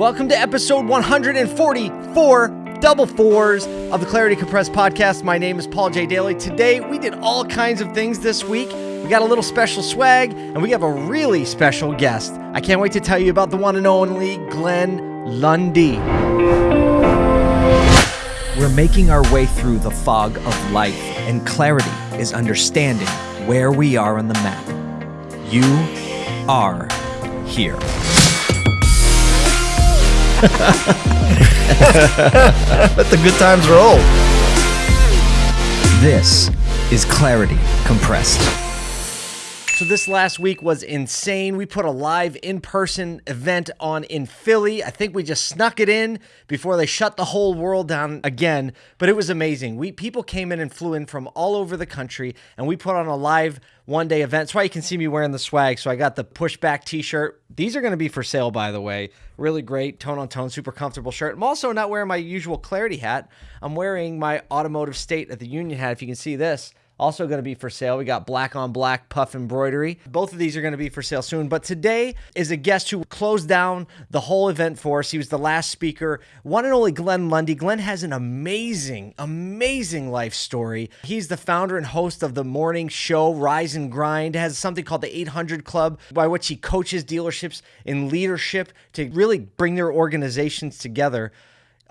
Welcome to episode 144, double fours of the Clarity Compressed podcast. My name is Paul J. Daly. Today, we did all kinds of things this week. We got a little special swag, and we have a really special guest. I can't wait to tell you about the one and only Glenn Lundy. We're making our way through the fog of life, and clarity is understanding where we are on the map. You are here. Let the good times roll. This is Clarity Compressed. So this last week was insane. We put a live in-person event on in Philly. I think we just snuck it in before they shut the whole world down again, but it was amazing. We people came in and flew in from all over the country and we put on a live one-day event. That's why you can see me wearing the swag. So I got the pushback t-shirt. These are going to be for sale by the way. Really great tone on tone, super comfortable shirt. I'm also not wearing my usual clarity hat. I'm wearing my Automotive State of the Union hat if you can see this also going to be for sale. We got black on black puff embroidery. Both of these are going to be for sale soon. But today is a guest who closed down the whole event for us. He was the last speaker, one and only Glenn Lundy. Glenn has an amazing, amazing life story. He's the founder and host of the morning show Rise and Grind, has something called the 800 Club, by which he coaches dealerships in leadership to really bring their organizations together.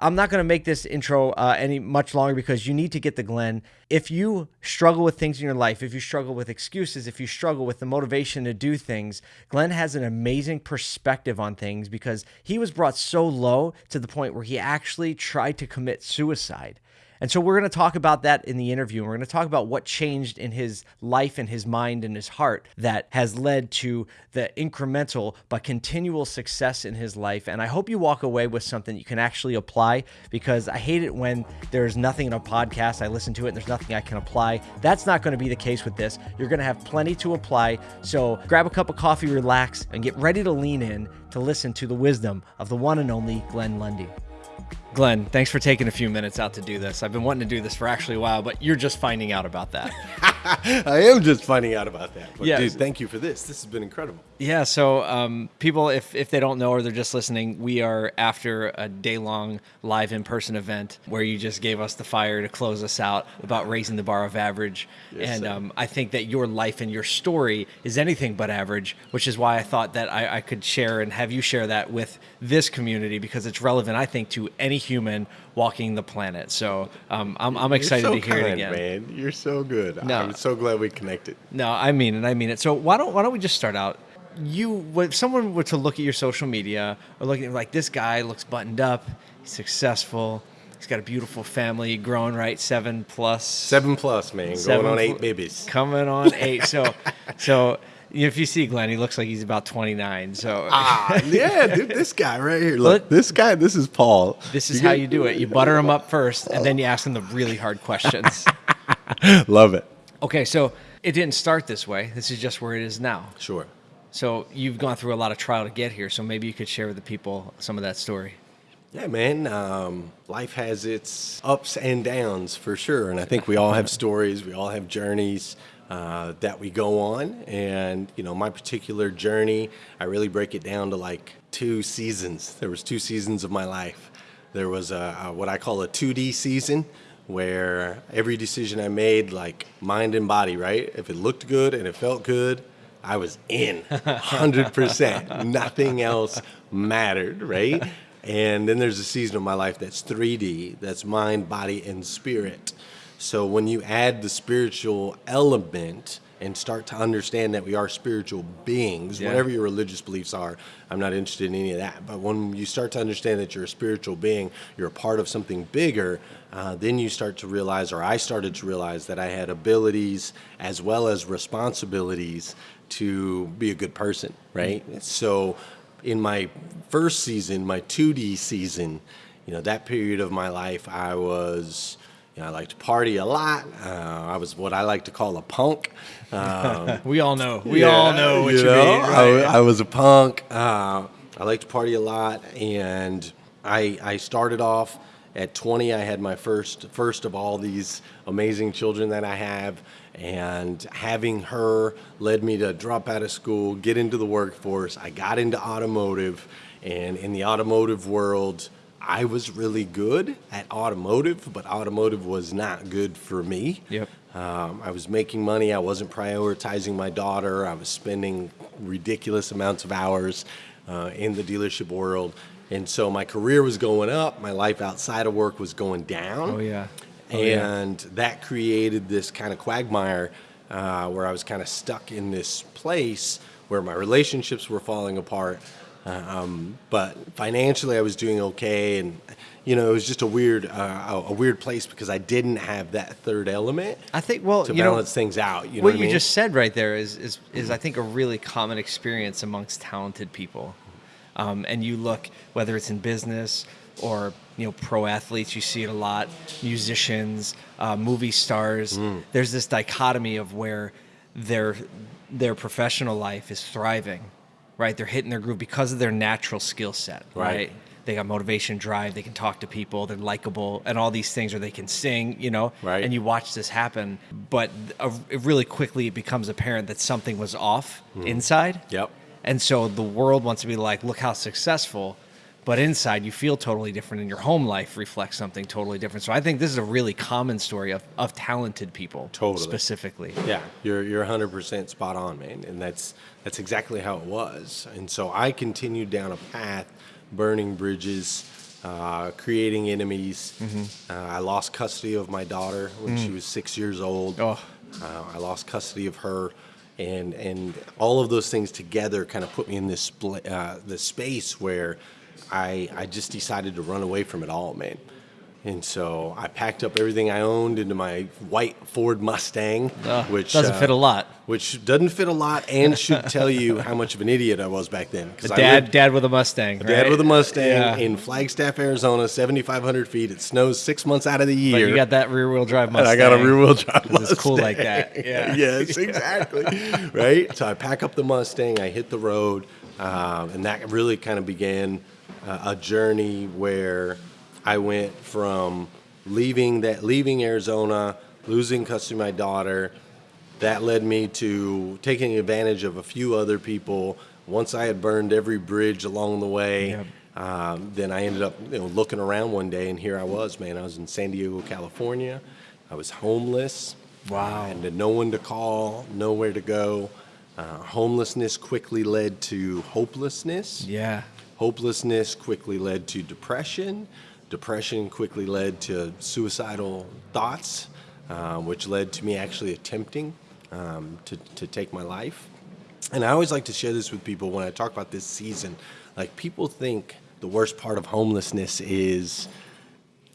I'm not going to make this intro uh, any much longer because you need to get the Glenn. If you struggle with things in your life, if you struggle with excuses, if you struggle with the motivation to do things, Glenn has an amazing perspective on things because he was brought so low to the point where he actually tried to commit suicide. And so we're going to talk about that in the interview. We're going to talk about what changed in his life and his mind and his heart that has led to the incremental but continual success in his life. And I hope you walk away with something you can actually apply because I hate it when there's nothing in a podcast. I listen to it and there's nothing I can apply. That's not going to be the case with this. You're going to have plenty to apply. So grab a cup of coffee, relax, and get ready to lean in to listen to the wisdom of the one and only Glenn Lundy. Glenn, thanks for taking a few minutes out to do this. I've been wanting to do this for actually a while, but you're just finding out about that. I am just finding out about that. But Yeah. dude, thank you for this. This has been incredible. Yeah, so um, people, if, if they don't know or they're just listening, we are after a day long live in person event where you just gave us the fire to close us out about raising the bar of average. Yes, and um, I think that your life and your story is anything but average, which is why I thought that I, I could share and have you share that with this community because it's relevant, I think, to any human walking the planet. So um, I'm, I'm excited so to hear kind, it again. man. You're so good. No. I'm so glad we connected. No, I mean it. I mean it. So why don't why don't we just start out? You, if someone were to look at your social media or look at like this guy looks buttoned up, he's successful, he's got a beautiful family, growing right, seven plus. Seven plus, man. Seven going on eight babies. coming on eight. So, so if you see Glenn, he looks like he's about twenty nine. So Ah, yeah, dude. This guy right here. Look, Look. this guy. This is Paul. this is You how get- you do it. You butter him up first, and then you ask him the really hard questions. Love it. okay, so it didn't start this way. This is just where it is now. Sure. So you've gone through a lot of trial to get here. So maybe you could share with the people some of that story. Yeah, man. Um, life has its ups and downs for sure, and I think we all have stories. We all have journeys uh, that we go on, and you know, my particular journey, I really break it down to like two seasons. There was two seasons of my life. There was a, a what I call a 2D season, where every decision I made, like mind and body, right? If it looked good and it felt good, I was in 100%. Nothing else mattered, right? And then there's a season of my life that's 3D, that's mind, body, and spirit. So when you add the spiritual element and start to understand that we are spiritual beings, Yeah. whatever your religious beliefs are, I'm not interested in any of that. But when you start to understand that you're a spiritual being, you're a part of something bigger, uh, then you start to realize, or I started to realize, that I had abilities as well as responsibilities to be a good person, right? So in my first season, my 2D season, you know, that period of my life, I was, you know, I liked to party a lot. Uh, I was what I like to call a punk. Um, We all know. We all know what you, know, mean. Right? I, I was a punk. Uh, I liked to party a lot, and I I started off at 20. I had my first first of all these amazing children that I have, and having her led me to drop out of school, get into the workforce. I got into automotive, And in the automotive world, I was really good at automotive, but automotive was not good for me. Yep. Um, I was making money. I wasn't prioritizing my daughter. I was spending ridiculous amounts of hours uh, in the dealership world. And so my career was going up. My life outside of work was going down. Oh, yeah. Oh, yeah. and that created this kind of quagmire uh, where I was kind of stuck in this place where my relationships were falling apart. Um, but financially, I was doing okay, and you know, it was just a weird, uh, a weird place because I didn't have that third element. I think, well, to you know, balance things out. You know what what you mean? just said right there is is is I think a really common experience amongst talented people. Um, and you look whether it's in business or you know pro athletes, you see it a lot. Musicians, uh, movie stars. Mm. There's this dichotomy of where their their professional life is thriving, right? They're hitting their groove because of their natural skill set, Right. right? They got motivation, drive. They can talk to people. They're likable, and all these things. Or they can sing, you know. Right. And you watch this happen, but it really quickly it becomes apparent that something was off inside. Mm-hmm. Yep. And so the world wants to be like, look how successful, but inside you feel totally different, and your home life reflects something totally different. So I think this is a really common story of, of talented people, Totally. specifically. Yeah, you're you're 100% spot on, man, and that's that's exactly how it was. And so I continued down a path, burning bridges, uh, creating enemies. Uh, I lost custody of my daughter when she was six years old. Oh. Uh, I lost custody of her, and and all of those things together kind of put me in this split, uh, this space where I I just decided to run away from it all, man. And so I packed up everything I owned into my white Ford Mustang, which doesn't uh, fit a lot. Which doesn't fit a lot, and should tell you how much of an idiot I was back then. 'cause I Dad, lived- dad with a Mustang. Dad right? with a Mustang Yeah. in Flagstaff, Arizona, 7,500 feet. It snows six months out of the year. But you got that rear wheel drive and Mustang. I got a rear wheel drive 'cause it's cool like that. Yeah. yes, exactly. right. So I pack up the Mustang. I hit the road, um, and that really kind of began uh, a journey where I went from leaving that leaving Arizona, losing custody of my daughter. That led me to taking advantage of a few other people. Once I had burned every bridge along the way, Yep. um, then I ended up you know, looking around one day, and here I was, man. I was in San Diego, California. I was homeless. Wow. I had no one to call, nowhere to go. Uh, homelessness quickly led to hopelessness. Yeah. Hopelessness quickly led to depression. Depression quickly led to suicidal thoughts, uh, which led to me actually attempting um, to, to take my life. And I always like to share this with people when I talk about this season. Like, people think the worst part of homelessness is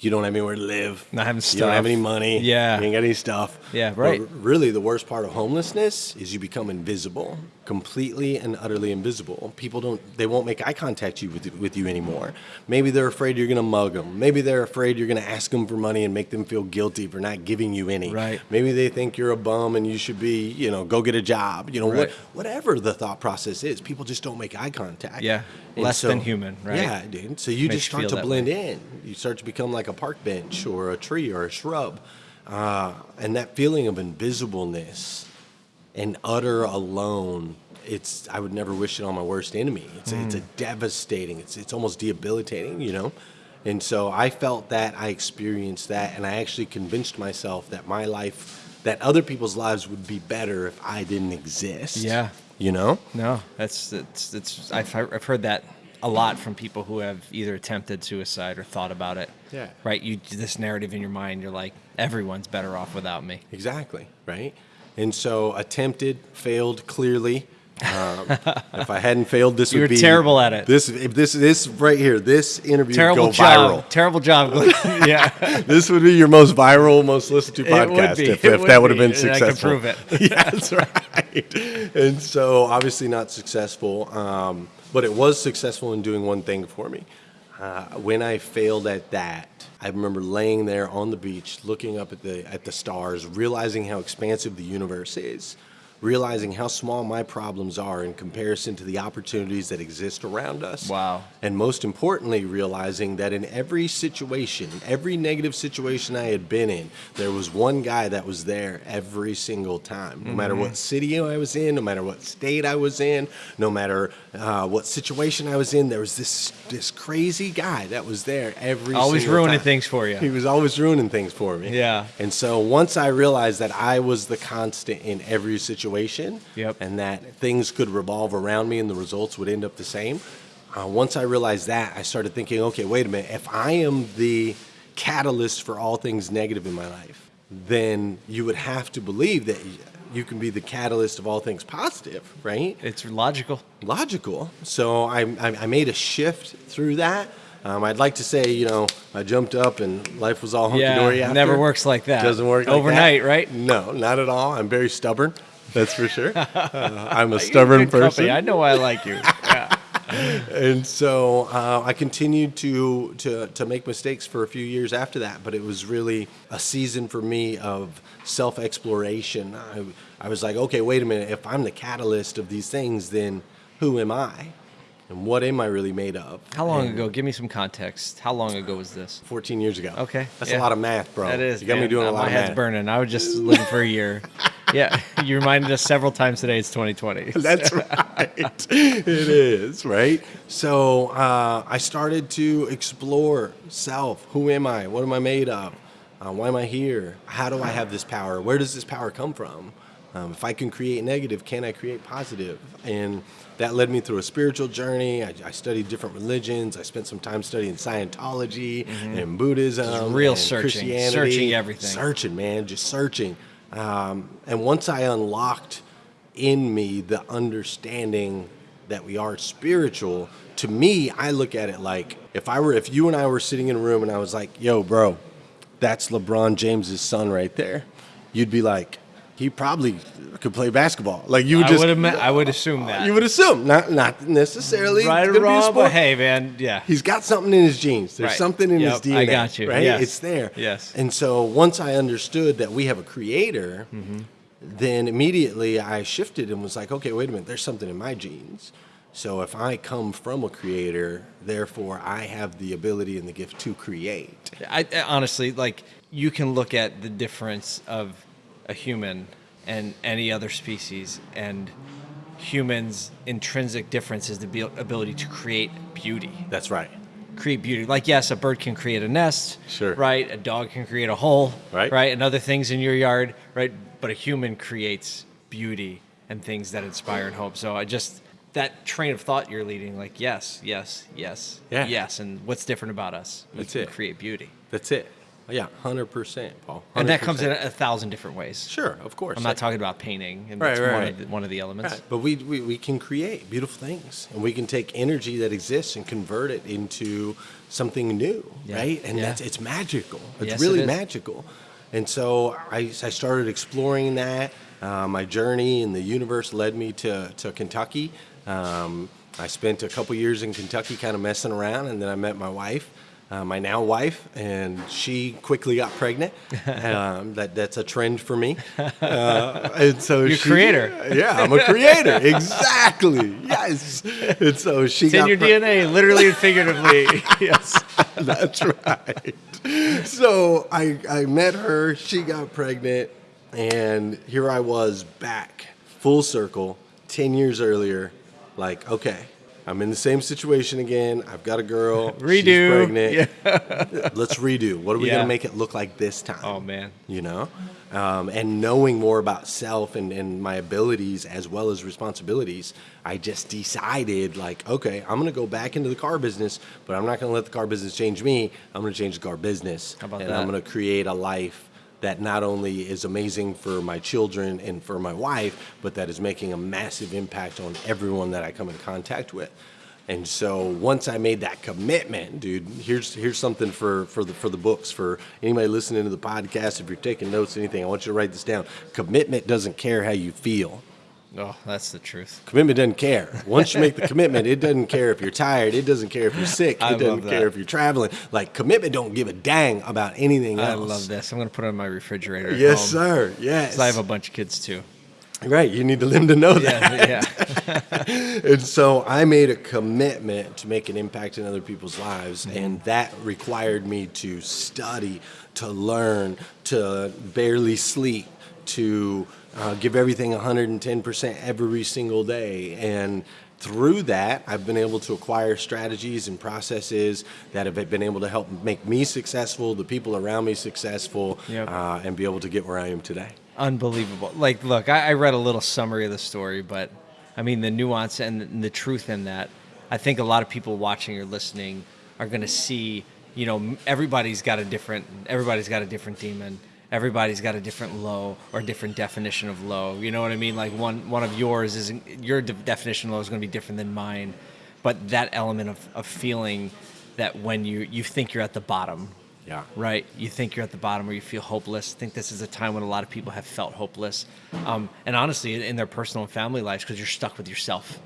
you don't have anywhere to live. Not having You don't have any money. Yeah. You ain't got any stuff. Yeah, But right. really, the worst part of homelessness is you become invisible, completely and utterly invisible. People don't, they won't make eye contact you with, with you anymore. Maybe they're afraid you're going to mug them. Maybe they're afraid you're going to ask them for money and make them feel guilty for not giving you any. Right. Maybe they think you're a bum and you should be, you know, go get a job. You know, what, whatever the thought process is, people just don't make eye contact. Yeah. And Less than human, right? Yeah, dude. So you Makes just start to blend way. in. You start to become like a park bench or a tree or a shrub. Uh, and that feeling of invisibleness and utter alone, it's I would never wish it on my worst enemy. It's, it's a Mm. devastating, it's, it's almost debilitating, you know? And so I felt that, I experienced that, and I actually convinced myself that my life, that other people's lives would be better if I didn't exist. Yeah. You know? No, that's it's it's I've I've heard that a lot from people who have either attempted suicide or thought about it. Yeah. Right. You this narrative in your mind. You're like, everyone's better off without me. Exactly, right? And so attempted, failed clearly. Um, if I hadn't failed, this You would be terrible at it. This, this, this right here, this interview Terrible would go job. viral. Terrible job. Yeah. This would be your most viral, most listened to podcast if, if would that would have be. been And I can successful. prove it. yeah, that's right. And so obviously not successful, um, but it was successful in doing one thing for me. Uh, when I failed at that, I remember laying there on the beach, looking up at the at the stars, realizing how expansive the universe is, realizing how small my problems are in comparison to the opportunities that exist around us. Wow. And most importantly, realizing that in every situation, every negative situation I had been in, there was one guy that was there every single time. No matter Mm-hmm. what city I was in, no matter what state I was in, no matter uh, what situation I was in, there was this this crazy guy that was there every Always ruining time. things for you. He was always ruining things for me. Yeah. And so once I realized that I was the constant in every situation, Yep. and that things could revolve around me and the results would end up the same. Uh, once I realized that, I started thinking, okay, wait a minute. If I am the catalyst for all things negative in my life, then you would have to believe that you can be the catalyst of all things positive, right? It's logical. logical. So I, I, I made a shift through that. Um, I'd like to say, you know, I jumped up and life was all hunky Yeah, dory. it after. never works like that. It doesn't work like Overnight, that. right? No, not at all. I'm very stubborn. That's for sure. Uh, I'm a stubborn company. person I know I like you. Yeah. and so uh, I continued to, to to make mistakes for a few years after that. But it was really a season for me of self exploration. I, I was like, okay, wait a minute. If I'm the catalyst of these things, then who am I? And what am I really made of? How long And ago? Give me some context. How long ago was this? 14 years ago. Okay, That's yeah. a lot of math, bro. That is. You got me doing Uh, a lot My of head's math. burning. I was just looking for a year. Yeah, you reminded us several times today. It's 2020. That's right. it is, right? So uh, I started to explore self. Who am I? What am I made of? Uh, why am I here? How do I have this power? Where does this power come from? Um, if I can create negative, can I create positive? And that led me through a spiritual journey. I, I studied different religions. I spent some time studying Scientology and Buddhism, Just real and searching, Christianity. searching everything. searching, man, just searching. Um, and once I unlocked in me the understanding that we are spiritual, to me, I look at it like if I were, if you and I were sitting in a room and I was like, "Yo, bro, that's LeBron James's son right there," you'd be like, "He probably could play basketball." Like you would I just, would I would assume that. you would assume, not not necessarily right or gonna be a wrong, but hey, man, yeah. He's got something in his genes. There's Right. something in his Yep, DNA. I got you. Right? Yes. It's there. Yes. And so once I understood that we have a creator, Mm-hmm. then immediately I shifted and was like, okay, wait a minute, there's something in my genes. So if I come from a creator, therefore I have the ability and the gift to create. I honestly like you can look at the difference of a human and any other species and humans intrinsic difference is the abil- ability to create beauty That's right. create beauty like yes a bird can create a nest Sure. right a dog can create a hole Right. right and other things in your yard right but a human creates beauty and things that inspire and hope so i just that train of thought you're leading like yes yes yes Yeah. yes and what's different about us we That's it. create beauty That's it. Yeah, 100%, Paul. and that comes in a, thousand different ways. Sure, of course. I'm not talking about painting, and Right, that's right, one, right. Of the, one of the elements. Right. But we, we, we can create beautiful things and we can take energy that exists and convert it into something new, Yeah. right? And Yeah. that's it's magical. It's Yes, it really is. magical. And so I, I started exploring that. Uh, my journey in the universe led me to, to Kentucky. Um, I spent a couple years in Kentucky kind of messing around, and then I met my wife. Uh, my now wife, and she quickly got pregnant. Um, that that's a trend for me. Uh, and so You're a she- creator. Yeah, I'm a creator. exactly. Yes. And so she It's in got your DNA, literally and figuratively. yes. That's right. So I I met her. She got pregnant, and here I was back, full circle, ten years earlier. Like, okay, I'm in the same situation again. I've got a girl. She's Redo. pregnant. Let's redo. What are we Yeah. gonna make it look like this time? Oh man. you know um, and knowing more about self and, and my abilities as well as responsibilities i just decided like okay i'm going to go back into the car business but i'm not going to let the car business change me i'm going to change the car business How about and that? i'm going to create a life that not only is amazing for my children and for my wife but that is making a massive impact on everyone that i come in contact with and so once I made that commitment, dude, here's here's something for for the for the books for anybody listening to the podcast. If you're taking notes, anything, I want you to write this down. Commitment doesn't care how you feel. Oh, that's the truth. Commitment doesn't care. Once you make the commitment, it doesn't care if you're tired. It doesn't care if you're sick. It I love doesn't care if you're traveling. Like commitment don't give a dang about anything else. I love this. I'm gonna put it on my refrigerator. at Yes, sir. Yes. I have a bunch of kids too. Right, you need them to know that. Yeah, yeah. And so I made a commitment to make an impact in other people's lives, Mm-hmm. and that required me to study, to learn, to barely sleep, to uh, give everything 110% every single day. And through that, I've been able to acquire strategies and processes that have been able to help make me successful, the people around me successful, Yep. uh, and be able to get where I am today. Unbelievable. Like, look, I, I read a little summary of the story, but I mean, the nuance and the, and the truth in that, I think a lot of people watching or listening are going to see, you know, everybody's got a different, everybody's got a different demon. Everybody's got a different low or different definition of low. You know what I mean? Like one, one of yours is your de- definition of low is going to be different than mine, but that element of, of feeling that when you, you think you're at the bottom, Yeah. right? You think you're at the bottom or you feel hopeless. I think this is a time when a lot of people have felt hopeless. Um, and honestly, in- in their personal and family lives, because you're stuck with yourself,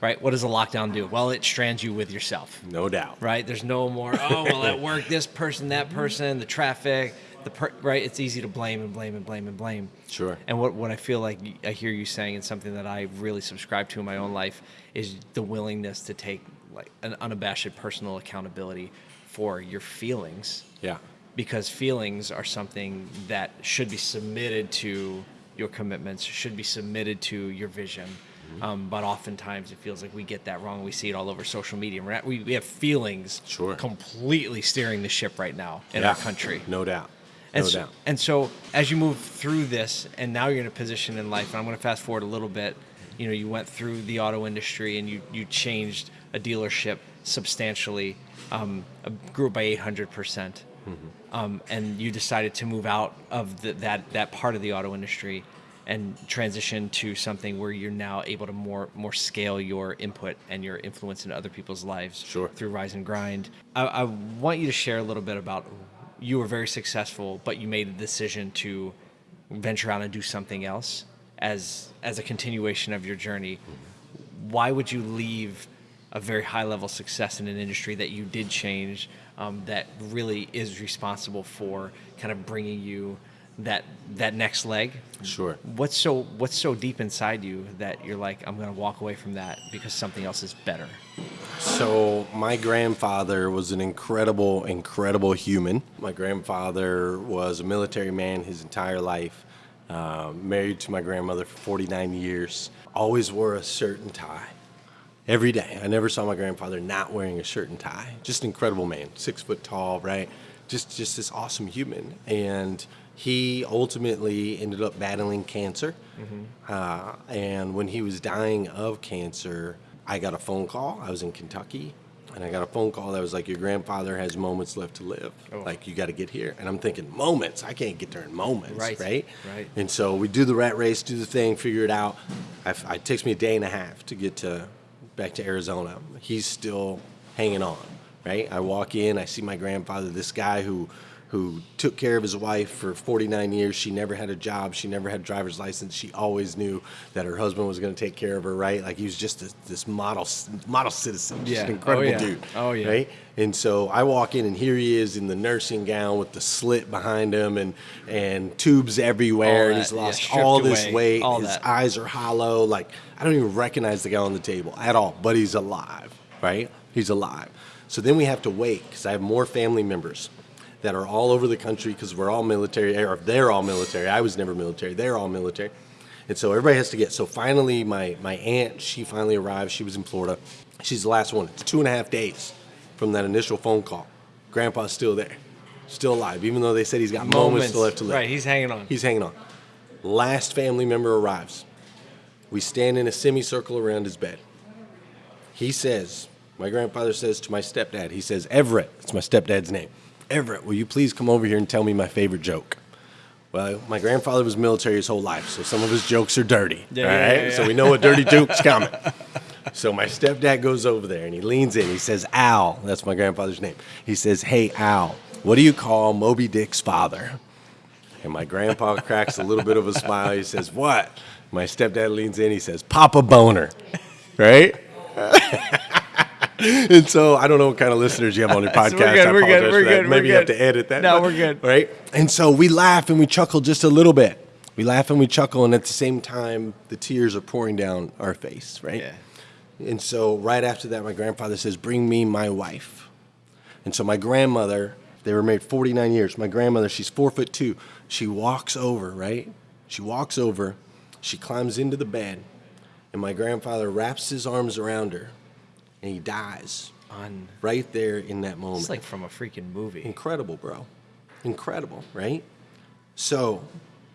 right? What does a lockdown do? Well, it strands you with yourself, No doubt. right? There's no more, oh, well, at work, this person, that person, the traffic, the per- right? It's easy to blame and blame and blame and blame. Sure. And what, what I feel like I hear you saying, and something that I really subscribe to in my own life, is the willingness to take like an unabashed personal accountability for your feelings Yeah. because feelings are something that should be submitted to your commitments, should be submitted to your vision. Mm-hmm. Um, but oftentimes it feels like we get that wrong. We see it all over social media. We're not, we, we have feelings Sure. completely steering the ship right now in Yeah. our country. No doubt. And no so, doubt. and so as you move through this, and now you're in a position in life, and I'm going to fast forward a little bit. You know, you went through the auto industry, and you you changed a dealership substantially, um, grew by 800 percent, Mm-hmm. um, and you decided to move out of the, that that part of the auto industry and transition to something where you're now able to more more scale your input and your influence in other people's lives Sure. through Rise and Grind. I, I want you to share a little bit about you were very successful, but you made the decision to venture out and do something else as as a continuation of your journey. Why would you leave a very high level success in an industry that you did change, um, that really is responsible for kind of bringing you that that next leg? Sure. What's so what's so deep inside you that you're like, I'm gonna walk away from that because something else is better? So my grandfather was an incredible, incredible human. My grandfather was a military man his entire life. Uh, married to my grandmother for 49 years. Always wore a shirt and tie. Every day. I never saw my grandfather not wearing a shirt and tie. Just an incredible man. Six foot tall, right? Just just this awesome human. And he ultimately ended up battling cancer. Uh, and when he was dying of cancer, I got a phone call. I was in Kentucky, and I got a phone call that was like, "Your grandfather has moments left to live. Oh. Like you got to get here." And I'm thinking, "Moments? I can't get there in moments, Right, right? right. And so we do the rat race, do the thing, figure it out. I, it takes me a day and a half to get to back to Arizona. He's still hanging on, right? I walk in, I see my grandfather, this guy who who took care of his wife for 49 years. She never had a job. She never had a driver's license. She always knew that her husband was going to take care of her, right? Like he was just this, this model model citizen, just Yeah. an Oh, incredible yeah. dude. Oh, yeah. Right? And so I walk in, and here he is in the nursing gown with the slit behind him, and and tubes everywhere, and he's lost stripped all this away, weight. all His that. eyes are hollow. Like I don't even recognize the guy on the table at all, but he's alive, right? He's alive. So then we have to wait because I have more family members that are all over the country because we're all military, eh, or they're all military. I was never military. They're all military. And so everybody has to get. So finally, my, my aunt, she finally arrived. She was in Florida. She's the last one. It's two and a half days from that initial phone call. Grandpa's still there, still alive, even though they said he's got moments, still left to live. Right, he's hanging on. He's hanging on. Last family member arrives. We stand in a semicircle around his bed. He says, my grandfather says to my stepdad, he says, Everett, it's my stepdad's name. Everett, will you please come over here and tell me my favorite joke? Well, my grandfather was military his whole life, so some of his jokes are dirty. Yeah, right? yeah, yeah. So we know a dirty joke's coming. So my stepdad goes over there and he leans in. He says, Al, that's my grandfather's name. He says, Hey, Al, what do you call Moby Dick's father? And my grandpa cracks a little bit of a smile. He says, What? My stepdad leans in. He says, Papa Boner. Right? and so I don't know what kind of listeners you have on your podcast. We're good, I we're good, we're good, Maybe we're you have good. to edit that. No, but- we're good. Right? And so we laugh and we chuckle just a little bit. We laugh and we chuckle, and at the same time, the tears are pouring down our face, right? Yeah. And so, right after that, my grandfather says, Bring me my wife. And so, my grandmother, they were married 49 years. My grandmother, she's four foot two. She walks over, right? She walks over, she climbs into the bed, and my grandfather wraps his arms around her, and he dies On. right there in that moment. It's like from a freaking movie. Incredible, bro. Incredible, right? So,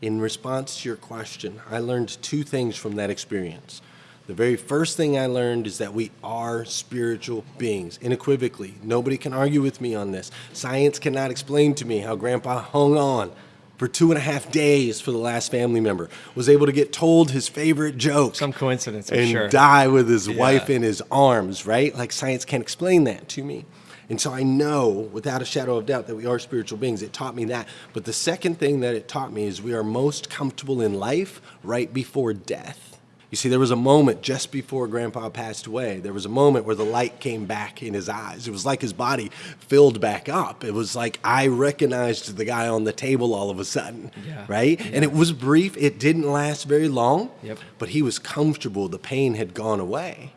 in response to your question, I learned two things from that experience. The very first thing I learned is that we are spiritual beings, unequivocally. Nobody can argue with me on this. Science cannot explain to me how grandpa hung on for two and a half days for the last family member, was able to get told his favorite joke Some coincidence, I'm and sure. die with his wife in his arms, right? Like science can't explain that to me. And so I know without a shadow of doubt that we are spiritual beings. It taught me that. But the second thing that it taught me is we are most comfortable in life right before death. You see, there was a moment just before Grandpa passed away. There was a moment where the light came back in his eyes. It was like his body filled back up. It was like I recognized the guy on the table all of a sudden, Yeah. right? And it was brief. It didn't last very long, Yep. but he was comfortable. The pain had gone away.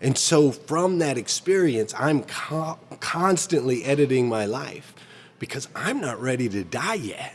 And so from that experience, I'm co- constantly editing my life because I'm not ready to die yet.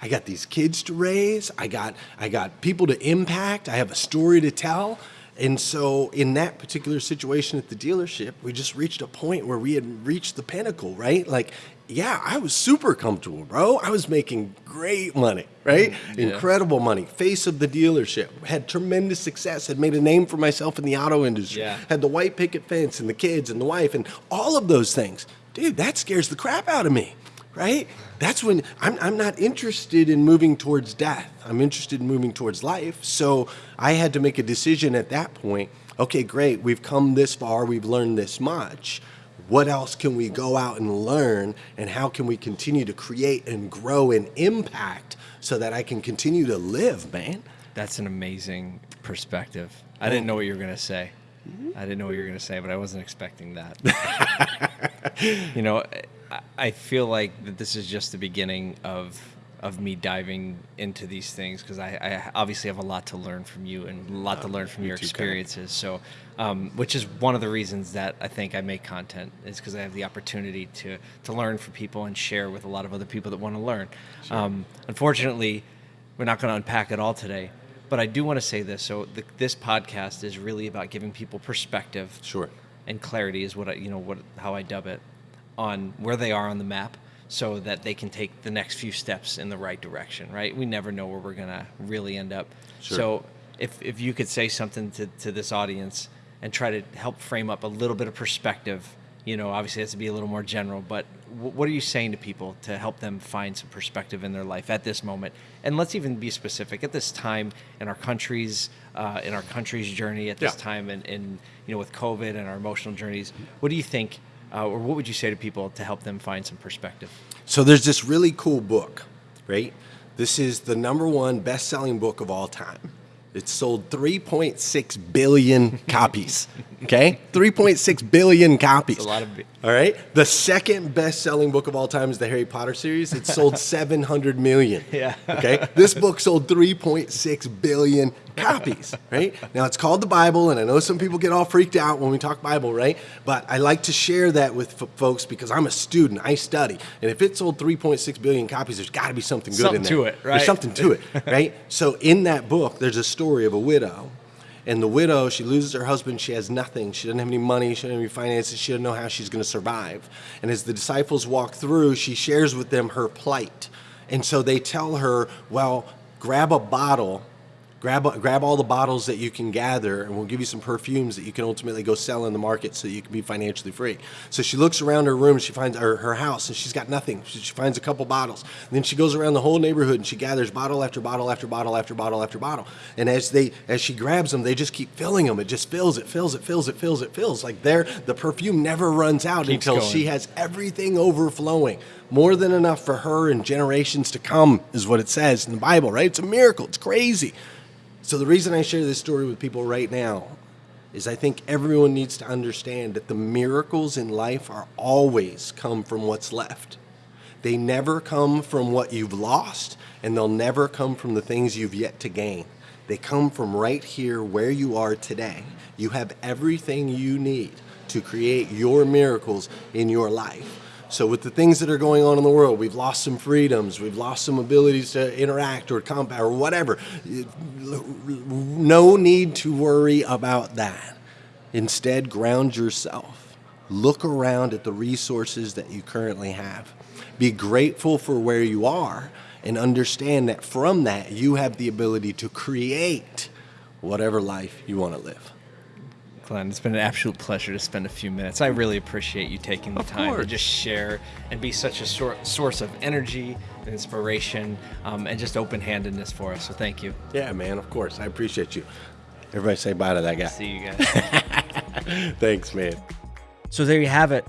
I got these kids to raise. I got I got people to impact. I have a story to tell. And so in that particular situation at the dealership, we just reached a point where we had reached the pinnacle, right? Like, yeah, I was super comfortable, bro. I was making great money, right? Mm-hmm. Incredible money. Face of the dealership. Had tremendous success. Had made a name for myself in the auto industry. Yeah. Had the white picket fence and the kids and the wife and all of those things. Dude, that scares the crap out of me, right? That's when I'm, I'm not interested in moving towards death. I'm interested in moving towards life. So I had to make a decision at that point. Okay, great. We've come this far. We've learned this much. What else can we go out and learn? And how can we continue to create and grow and impact so that I can continue to live, man? That's an amazing perspective. I didn't know what you were gonna say. Mm-hmm. I didn't know what you were gonna say, but I wasn't expecting that. you know, I, I feel like that this is just the beginning of of me diving into these things because I, I obviously have a lot to learn from you and a lot to learn from your experiences. So, um, which is one of the reasons that I think I make content is because I have the opportunity to to learn from people and share with a lot of other people that want to learn. Um, unfortunately, we're not going to unpack it all today, but I do want to say this. So, the, this podcast is really about giving people perspective Sure. and clarity is what I, you know, what how I dub it, on where they are on the map, so that they can take the next few steps in the right direction. Right? We never know where we're gonna really end up. Sure. So, if if you could say something to to this audience and try to help frame up a little bit of perspective, you know, obviously it has to be a little more general, but wh- what are you saying to people to help them find some perspective in their life at this moment? And let's even be specific at this time in our country's uh, in our country's journey at this Yeah. time and, and you know with COVID and our emotional journeys. What do you think, uh, or what would you say to people to help them find some perspective? So there's this really cool book, right? This is the number one best-selling book of all time. It's sold 3.6 billion copies. Okay, 3.6 billion copies. a lot of All right. The second best-selling book of all time is the Harry Potter series. It sold 700 million. Yeah. Okay. This book sold 3.6 billion copies. Right. Now it's called the Bible, and I know some people get all freaked out when we talk Bible, right? But I like to share that with folks because I'm a student. I study, and if it sold 3.6 billion copies, there's got to be something good Something in there. Something to it, right? There's something to it, right? So in that book, there's a story of a widow. And the widow, she loses her husband. She has nothing. She doesn't have any money. She doesn't have any finances. She doesn't know how she's going to survive. And as the disciples walk through, she shares with them her plight. And so they tell her, well, grab a bottle, grab, grab all the bottles that you can gather, and we'll give you some perfumes that you can ultimately go sell in the market so you can be financially free. So she looks around her room, she finds her, her house, and she's got nothing. She, she finds a couple bottles. And then she goes around the whole neighborhood and she gathers bottle after bottle after bottle after bottle after bottle. And as they as she grabs them, they just keep filling them. It just fills, it fills, it fills, it fills, it fills. Like there, the perfume never runs out Keeps until going. she has everything overflowing. More than enough for her and generations to come, is what it says in the Bible, right? It's a miracle. It's crazy. So the reason I share this story with people right now is I think everyone needs to understand that the miracles in life are always come from what's left. They never come from what you've lost, and they'll never come from the things you've yet to gain. They come from right here where you are today. You have everything you need to create your miracles in your life. So with the things that are going on in the world, we've lost some freedoms, we've lost some abilities to interact or combat or whatever. No need to worry about that. Instead, ground yourself. Look around at the resources that you currently have. Be grateful for where you are and understand that from that you have the ability to create whatever life you want to live. Glenn, it's been an absolute pleasure to spend a few minutes. I really appreciate you taking the Of time course. to just share and be such a sor- source of energy and inspiration um, and just open handedness for us. So thank you. Yeah, man, of course. I appreciate you. Everybody say bye to that guy. See you guys. Thanks, man. So there you have it.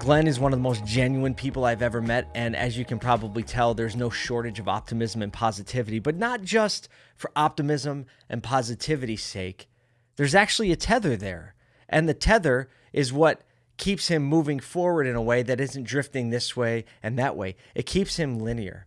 Glenn is one of the most genuine people I've ever met. And as you can probably tell, there's no shortage of optimism and positivity, but not just for optimism and positivity's sake. There's actually a tether there. And the tether is what keeps him moving forward in a way that isn't drifting this way and that way. It keeps him linear.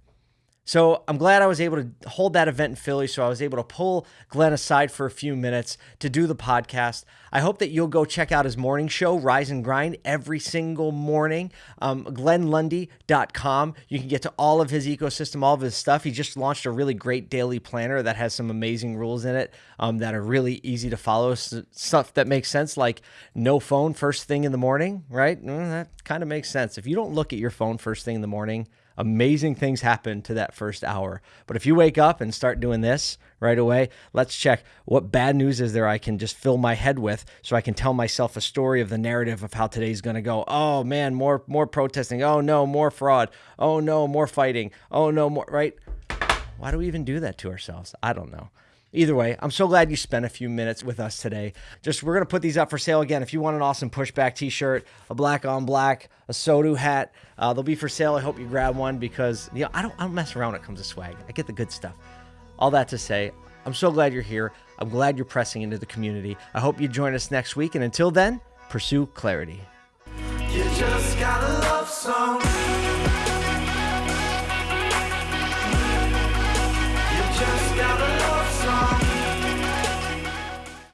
So I'm glad I was able to hold that event in Philly. So I was able to pull Glenn aside for a few minutes to do the podcast. I hope that you'll go check out his morning show, Rise and Grind, every single morning. Um, GlennLundy.com. You can get to all of his ecosystem, all of his stuff. He just launched a really great daily planner that has some amazing rules in it um, that are really easy to follow. Stuff that makes sense, like no phone first thing in the morning, right? Mm, that kind of makes sense. If you don't look at your phone first thing in the morning, amazing things happen to that first hour. But if you wake up and start doing this right away, let's check what bad news is there I can just fill my head with so I can tell myself a story of the narrative of how today's going to go. Oh man, more more protesting. Oh no, more fraud. Oh no, more fighting. Oh no, more right? Why do we even do that to ourselves? I don't know. Either way, I'm so glad you spent a few minutes with us today. Just we're gonna put these up for sale again. If you want an awesome pushback T-shirt, a black on black, ASOTU hat, uh, they'll be for sale. I hope you grab one because you know I don't I don't mess around when it comes to swag. I get the good stuff. All that to say, I'm so glad you're here. I'm glad you're pressing into the community. I hope you join us next week, and until then, pursue clarity.